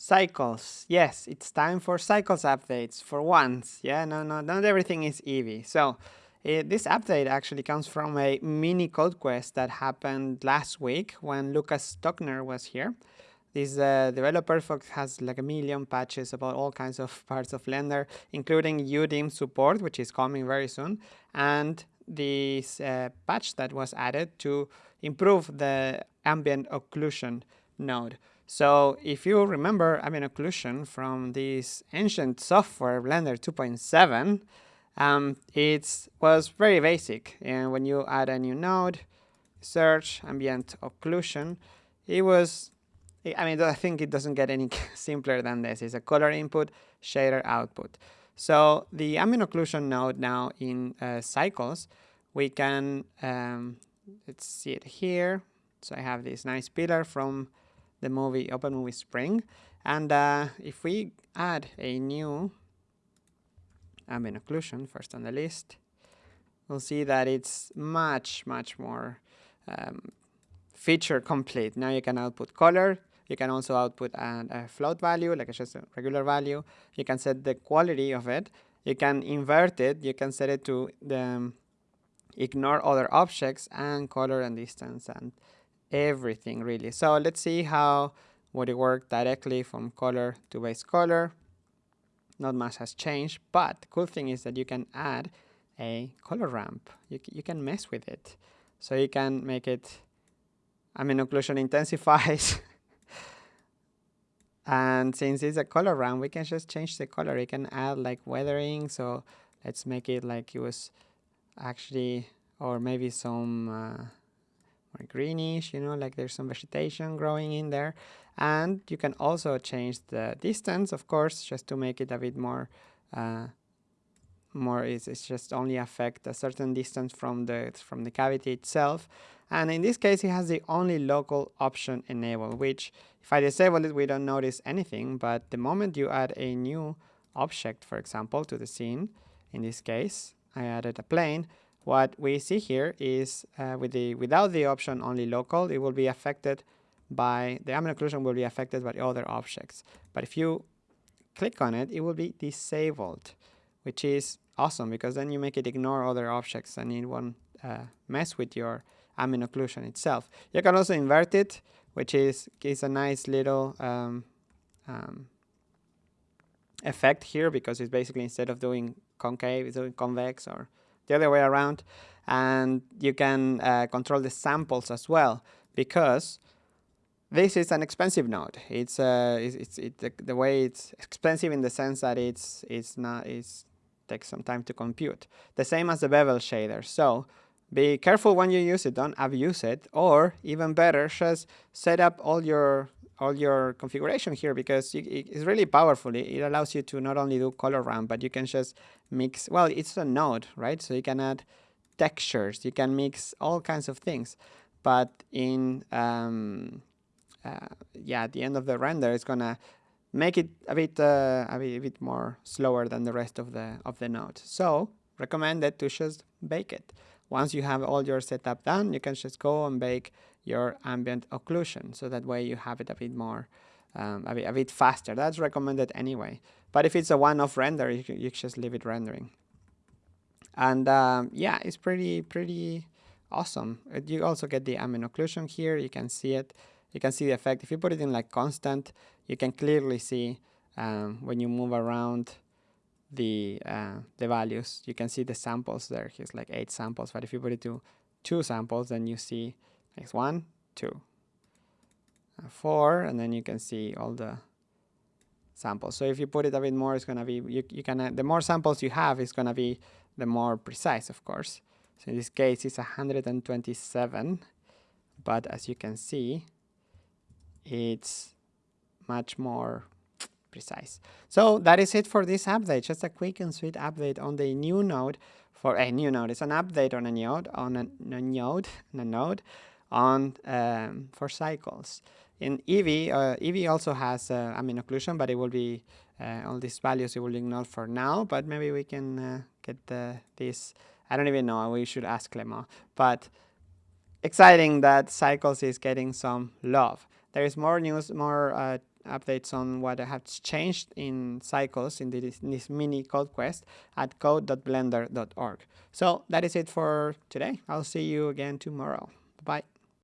Cycles. Yes, it's time for cycles updates for once. Yeah, no, no, not everything is Eevee. So uh, this update actually comes from a mini code quest that happened last week when Lukas Stockner was here. This uh, developer has like a million patches about all kinds of parts of Blender, including UDIM support, which is coming very soon, and this uh, patch that was added to improve the ambient occlusion node. So if you remember ambient occlusion from this ancient software, Blender 2.7, um, it was very basic. And when you add a new node, search ambient occlusion, it was, I mean, I think it doesn't get any simpler than this. It's a color input, shader output. So the ambient occlusion node now in uh, cycles, we can, um, let's see it here. So I have this nice pillar from the movie Open Movie Spring. And uh, if we add a new ambient occlusion first on the list, we'll see that it's much, much more um, feature complete. Now you can output color. You can also output a, float value, like it's just a regular value. You can set the quality of it. You can invert it. You can set it to the um, ignore other objects and color and distance and everything really. So let's see how would it work directly from color to base color. Not much has changed, but the cool thing is that you can add a color ramp. You, you can mess with it. So you can make it, I mean, occlusion intensifies. and since it's a color ramp, we can just change the color. You can add like weathering. So let's make it like it was actually, or maybe some, uh, greenish, you know, like there's some vegetation growing in there. And you can also change the distance, of course, just to make it a bit more, uh, more is it's just only affect a certain distance from the from the cavity itself. And in this case, it has the only local option enabled, which if I disable it, we don't notice anything. But the moment you add a new object, for example, to the scene, in this case, I added a plane, what we see here is uh, with the without the option only local, it will be affected by the ambient occlusion will be affected by other objects. But if you click on it, it will be disabled, which is awesome because then you make it ignore other objects and it won't uh, mess with your ambient occlusion itself. You can also invert it, which is, is a nice little um, um, effect here because it's basically instead of doing concave, it's doing convex or the other way around. And you can uh, control the samples as well because this is an expensive node. It's, uh, it's, it's it, the, the, way it's expensive in the sense that it's, it's not, it's takes some time to compute. The same as the bevel shader. So be careful when you use it, don't abuse it, or even better, just set up all your all your configuration here because it's really powerful. It, allows you to not only do color ramp, but you can just mix, well, it's a node, right? So you can add textures, you can mix all kinds of things. But in, um, uh, yeah, at the end of the render, it's gonna make it a bit, uh, a bit, a bit more slower than the rest of the, of the node. So recommended to just bake it. Once you have all your setup done, you can just go and bake your ambient occlusion. So that way you have it a bit more, um, a, bit, a bit faster. That's recommended anyway. But if it's a one-off render, you, you just leave it rendering. And um, yeah, it's pretty, pretty awesome. You also get the ambient occlusion here. You can see it. You can see the effect. If you put it in like constant, you can clearly see um, when you move around the uh, the values. You can see the samples there. Here's like eight samples, but if you put it to two samples, then you see like one, two, uh, four, and then you can see all the samples. So if you put it a bit more, it's gonna be you you can uh, the more samples you have, it's gonna be the more precise, of course. So in this case, it's 127, but as you can see, it's much more precise. So that is it for this update. Just a quick and sweet update on the new node for a new node. It's an update on a node on a, a node, a node on um, for cycles. In Eevee, uh, Eevee also has uh, ambient occlusion, but it will be uh, all these values it will ignore for now. But maybe we can uh, get the, this. I don't even know. We should ask Clement. But exciting that Cycles is getting some love. there is more news, more uh, updates on what have changed in cycles in this, in this mini code quest at code.blender.org. So that is it for today. I'll see you again tomorrow. Bye.